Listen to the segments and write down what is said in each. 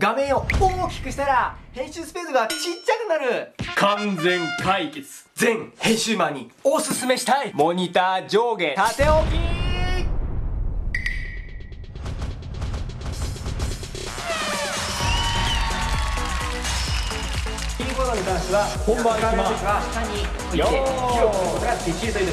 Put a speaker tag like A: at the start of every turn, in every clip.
A: 画面を大きくしたら編集スペースがちっちゃくなる。完全解決。全編集マンにおすすめしたい。モニター上下。縦置き。キーボードに関しては本番いきます。が下に置いて広くことができるという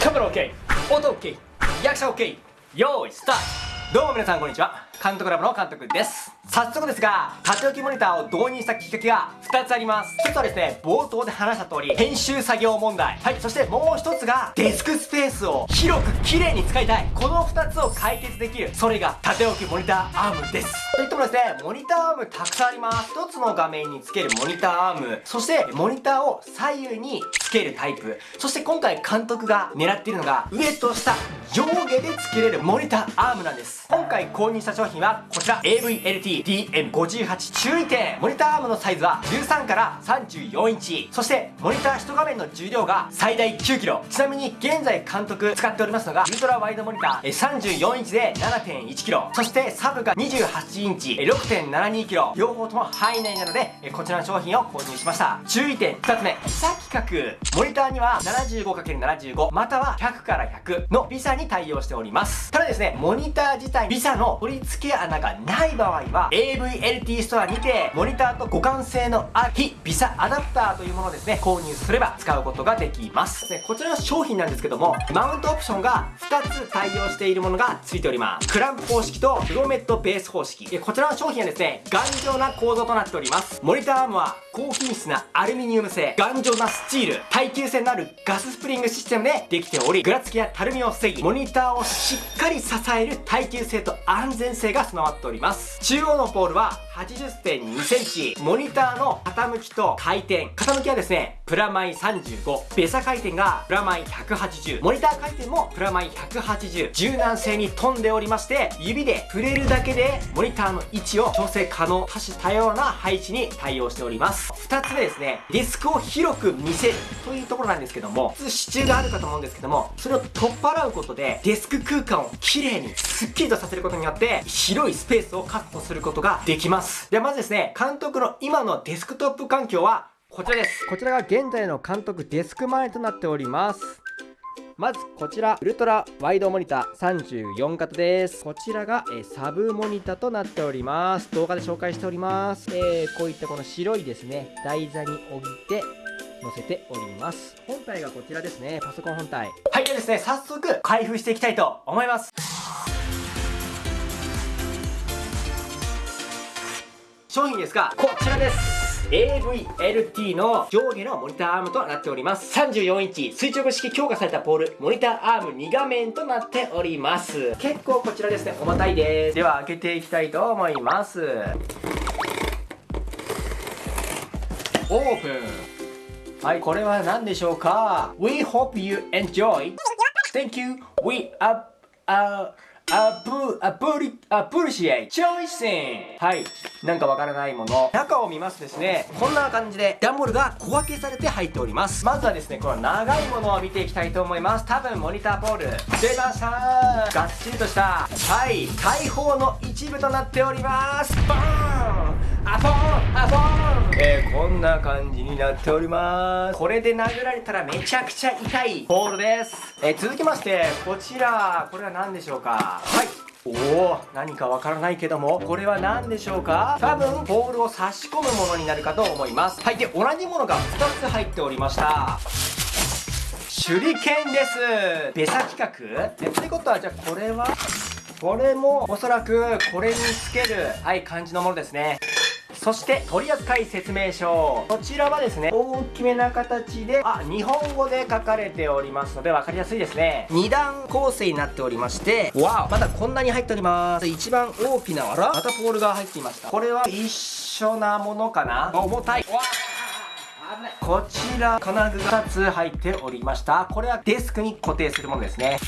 A: カメラ OK 音 OK 役者 OK 用意スタート。どうも皆さんこんにちは。監督ラボの監督です早速ですが縦置きモニターを導入したきっかけが2つあります。1つはですね冒頭で話した通り編集作業問題。はいそしてもう1つがデスクスペースを広く綺麗に使いたい。この2つを解決できるそれが縦置きモニターアームです。といってもですねモニターアームたくさんあります。1つの画面につけるモニターアーム。そしてモニターを左右につけるタイプ。そして今回監督が狙っているのが上と下上下でつけれるモニターアームなんです。今回購入した商品はこちら。AVLT DM58 注意点。モニターアームのサイズは13から34インチ。そしてモニター1画面の重量が最大 9kg ちなみに現在監督使っておりますのがウルトラワイドモニター。34インチで 7.1kg そしてサブが28インチ。6.72kg 両方とも範囲内なのでこちらの商品を購入しました。注意点2つ目。 VESA 規格モニターには 75×75 または100から100の VESA に対応しております。ただですねモニター自体 VESA の取り付け穴がない場合は AVLT ストアにてモニターと互換性のある非 VESA アダプターというものをですね購入すれば使うことができます。でこちらの商品なんですけどもマウントオプションが2つ対応しているものが付いております。クランプ方式とフロメットベース方式。こちらの商品はですね頑丈な構造となっております。モニターアームは高品質なアルミニウム製。頑丈なスチール。耐久性のあるガススプリングシステムでできておりぐらつきやたるみを防ぎモニターをしっかり支える耐久性と安全性が備わっております。中央今日のポールは80.2センチモニターの傾きと回転。傾きはですねプラマイ35ベサ回転がプラマイ180モニター回転もプラマイ180柔軟性に富んでおりまして指で触れるだけでモニターの位置を調整可能多種多様な配置に対応しております。2つ目ですねディスクを広く見せるというところなんですけども普通支柱があるかと思うんですけどもそれを取っ払うことでデスク空間をきれいにスッキリとさせることによって広いスペースを確保することができます。ではまずですね監督の今のデスクトップ環境はこちらです。こちらが現在の監督デスク前となっております。まずこちらウルトラワイドモニター34型です。こちらが、えー、サブモニタとなっております。動画で紹介しております、えー、こういったこの白いですね台座に置いて載せております。本体がこちらですね。パソコン本体。はいではですね早速開封していきたいと思います商品ですがこちらです。AVLT の上下のモニターアームとなっております。34インチ垂直式強化されたポールモニターアーム2画面となっております。結構こちらですね重たいです。では開けていきたいと思います。オープン。はいこれは何でしょうか？We hope you enjoy. Thank you. We are, are アプ、アプリ、アプリシエイチョイシンはい。なんかわからないもの。中を見ますですね。こんな感じで、ダンボールが小分けされて入っております。まずはですね、この長いものを見ていきたいと思います。多分、モニターボール。出ましたーがっちりとした、はい、大砲の一部となっております。バーンアポンアポンえー、こんな感じになっております。これで殴られたらめちゃくちゃ痛い。ボールです。えー、続きましてこちらこれは何でしょうか？はい。おお何かわからないけどもこれは何でしょうか？多分ボールを差し込むものになるかと思います。はい。で同じものが2つ入っておりました。手裏剣です。ベサ規格えということはじゃあこれは？これもおそらくこれにつけるはい感じのものですねそして取扱説明書。こちらはですね大きめな形であ日本語で書かれておりますので分かりやすいですね。2段構成になっておりましてわお。まだこんなに入っております一番大きなあらまたポールが入っていました。これは一緒なものかな？重たい。わこちら金具が2つ入っておりました。これはデスクに固定するものですね。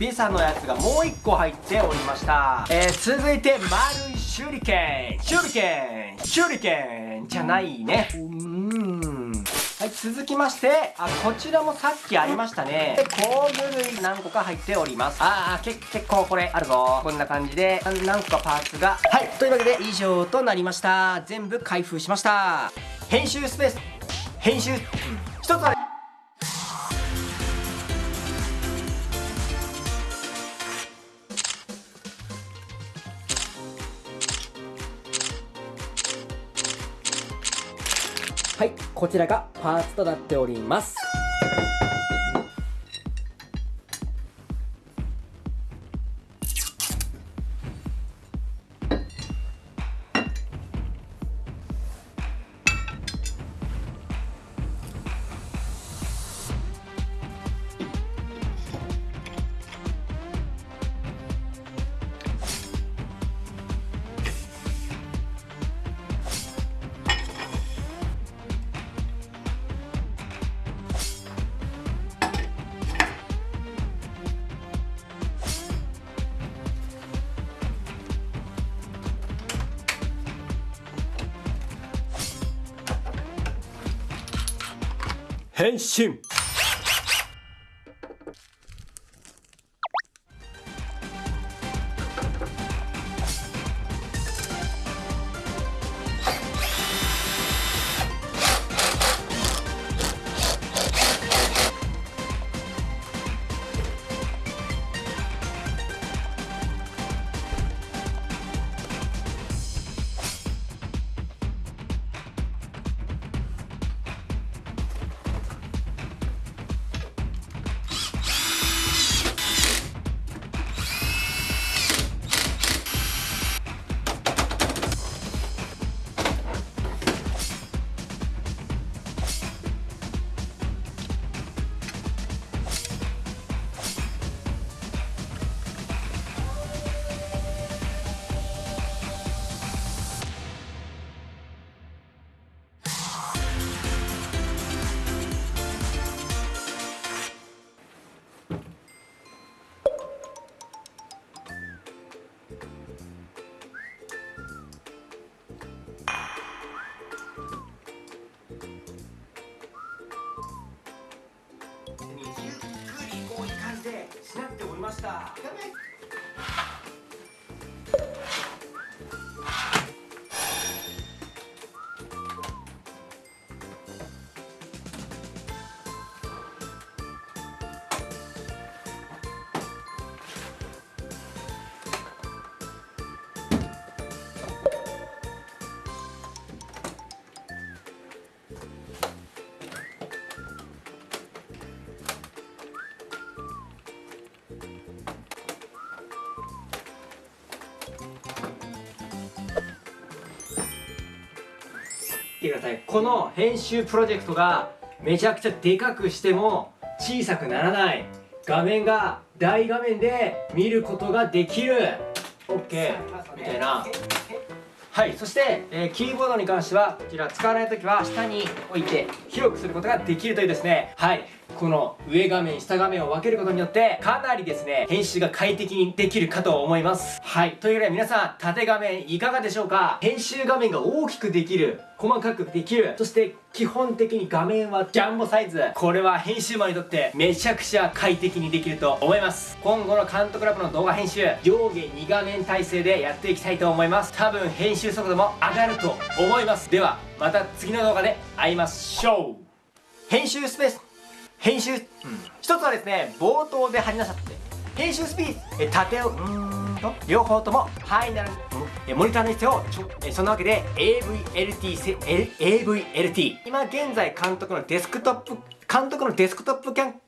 A: ビサのやつがもう1個入っておりました。えー、続いて丸い手裏剣手裏剣手裏剣じゃないね。うーん。ははい続きましてあこちらもさっきありましたね。で工具類何個か入っております。ああ結構これあるぞ。こんな感じで何個かパーツが。はいというわけで以上となりました。全部開封しました。編集スペース。編集。一つあこちらがパーツとなっております。 헨심 ましてください。この編集プロジェクトがめちゃくちゃでかくしても小さくならない画面が大画面で見ることができる。OK みたいな。はい。そして、えー、キーボードに関してはこちら使わない時は下に置いて広くすることができるというですね。はい。この上画面下画面を分けることによってかなりですね編集が快適にできるかと思います。はい。というわけで皆さん縦画面いかがでしょうか？編集画面が大きくできる細かくできる。そして基本的に画面はジャンボサイズ。これは編集マンにとってめちゃくちゃ快適にできると思います。今後の監督ラボの動画編集上下2画面体制でやっていきたいと思います。多分編集速度も上がると思います。ではまた次の動画で会いましょう。編集スペース。編集、うん、一つはですね冒頭で話しなさって編集スピード縦をうん。と両方ともファイナルモニターの必要そんなわけで AVLT AVLT 今現在監督のデスクトップ監督のデスクトップキャン